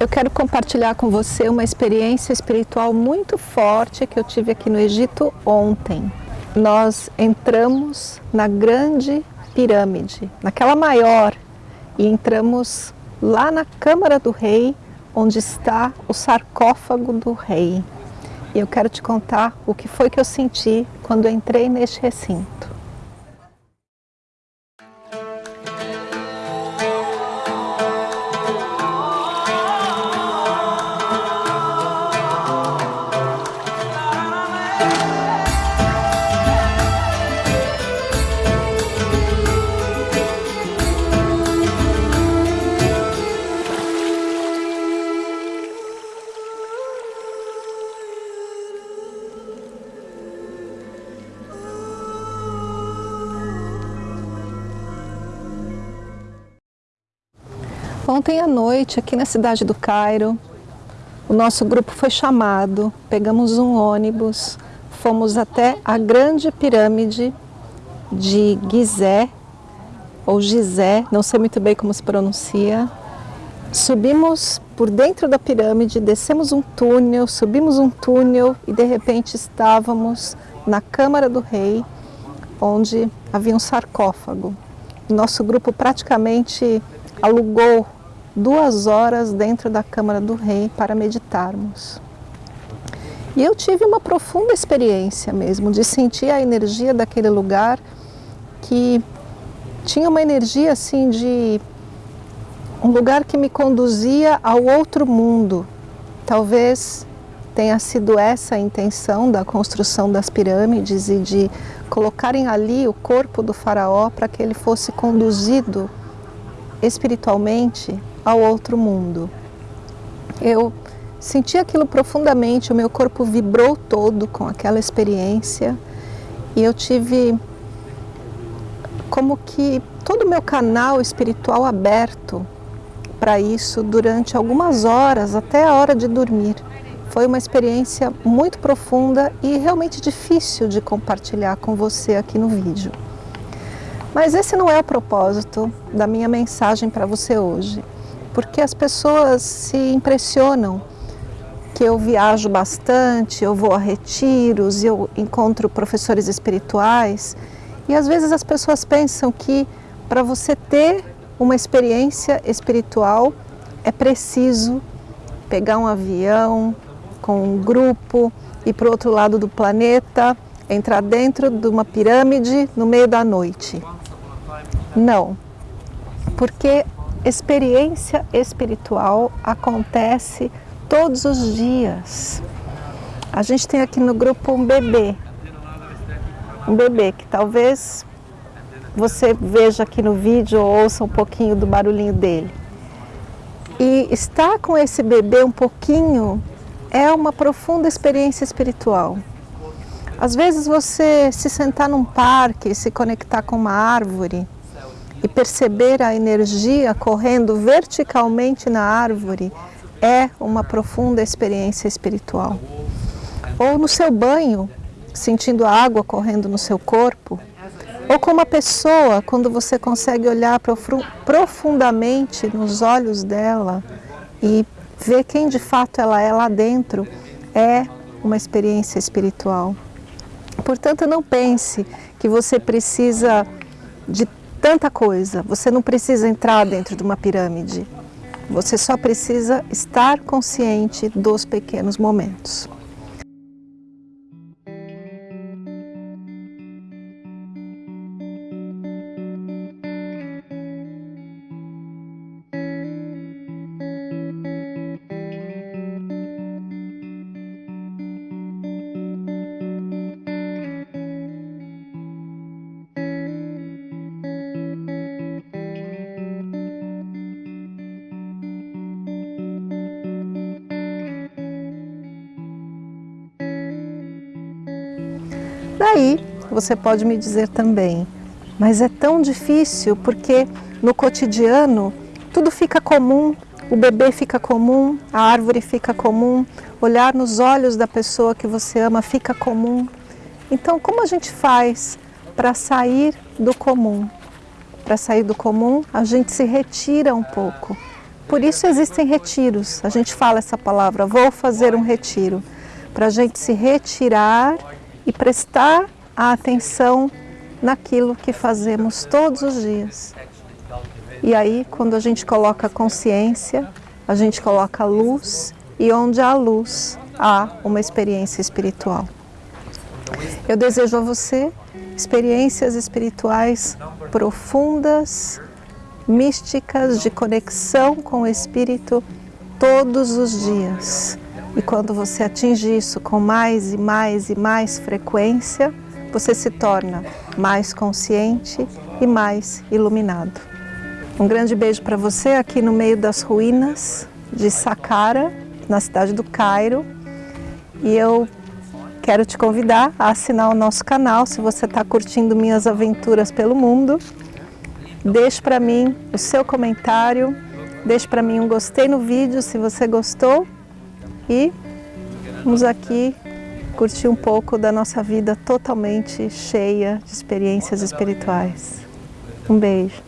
Eu quero compartilhar com você uma experiência espiritual muito forte que eu tive aqui no Egito ontem. Nós entramos na grande pirâmide, naquela maior, e entramos lá na Câmara do Rei, onde está o sarcófago do rei. E eu quero te contar o que foi que eu senti quando entrei neste recinto. Ontem à noite, aqui na cidade do Cairo, o nosso grupo foi chamado, pegamos um ônibus, fomos até a grande pirâmide de Gizé, ou Gizé, não sei muito bem como se pronuncia. Subimos por dentro da pirâmide, descemos um túnel, subimos um túnel e de repente estávamos na Câmara do Rei, onde havia um sarcófago. Nosso grupo praticamente alugou duas horas dentro da Câmara do Rei para meditarmos. E eu tive uma profunda experiência mesmo, de sentir a energia daquele lugar que tinha uma energia assim de um lugar que me conduzia ao outro mundo. Talvez tenha sido essa a intenção da construção das pirâmides e de colocarem ali o corpo do faraó para que ele fosse conduzido espiritualmente ao outro mundo. Eu senti aquilo profundamente, o meu corpo vibrou todo com aquela experiência e eu tive como que todo o meu canal espiritual aberto para isso durante algumas horas, até a hora de dormir. Foi uma experiência muito profunda e realmente difícil de compartilhar com você aqui no vídeo. Mas esse não é o propósito da minha mensagem para você hoje porque as pessoas se impressionam que eu viajo bastante, eu vou a retiros, eu encontro professores espirituais e às vezes as pessoas pensam que para você ter uma experiência espiritual é preciso pegar um avião com um grupo, ir para o outro lado do planeta, entrar dentro de uma pirâmide no meio da noite. Não, porque experiência espiritual acontece todos os dias. A gente tem aqui no grupo um bebê, um bebê que talvez você veja aqui no vídeo ou ouça um pouquinho do barulhinho dele. E estar com esse bebê um pouquinho é uma profunda experiência espiritual. Às vezes você se sentar num parque, se conectar com uma árvore, e perceber a energia correndo verticalmente na árvore é uma profunda experiência espiritual. Ou no seu banho, sentindo a água correndo no seu corpo, ou com uma pessoa, quando você consegue olhar profundamente nos olhos dela e ver quem de fato ela é lá dentro, é uma experiência espiritual. Portanto, não pense que você precisa de tanta coisa. Você não precisa entrar dentro de uma pirâmide. Você só precisa estar consciente dos pequenos momentos. Daí você pode me dizer também, mas é tão difícil porque no cotidiano tudo fica comum, o bebê fica comum, a árvore fica comum, olhar nos olhos da pessoa que você ama fica comum. Então como a gente faz para sair do comum? Para sair do comum, a gente se retira um pouco por isso existem retiros. A gente fala essa palavra, vou fazer um retiro, para a gente se retirar e prestar a atenção naquilo que fazemos todos os dias. E aí, quando a gente coloca consciência, a gente coloca luz, e onde há luz, há uma experiência espiritual. Eu desejo a você experiências espirituais profundas, místicas, de conexão com o Espírito todos os dias. E quando você atinge isso com mais e mais e mais frequência, você se torna mais consciente e mais iluminado. Um grande beijo para você aqui no meio das ruínas de Saqqara, na cidade do Cairo. E eu quero te convidar a assinar o nosso canal se você está curtindo minhas aventuras pelo mundo. Deixe para mim o seu comentário, deixe para mim um gostei no vídeo se você gostou e vamos aqui curtir um pouco da nossa vida totalmente cheia de experiências espirituais. Um beijo.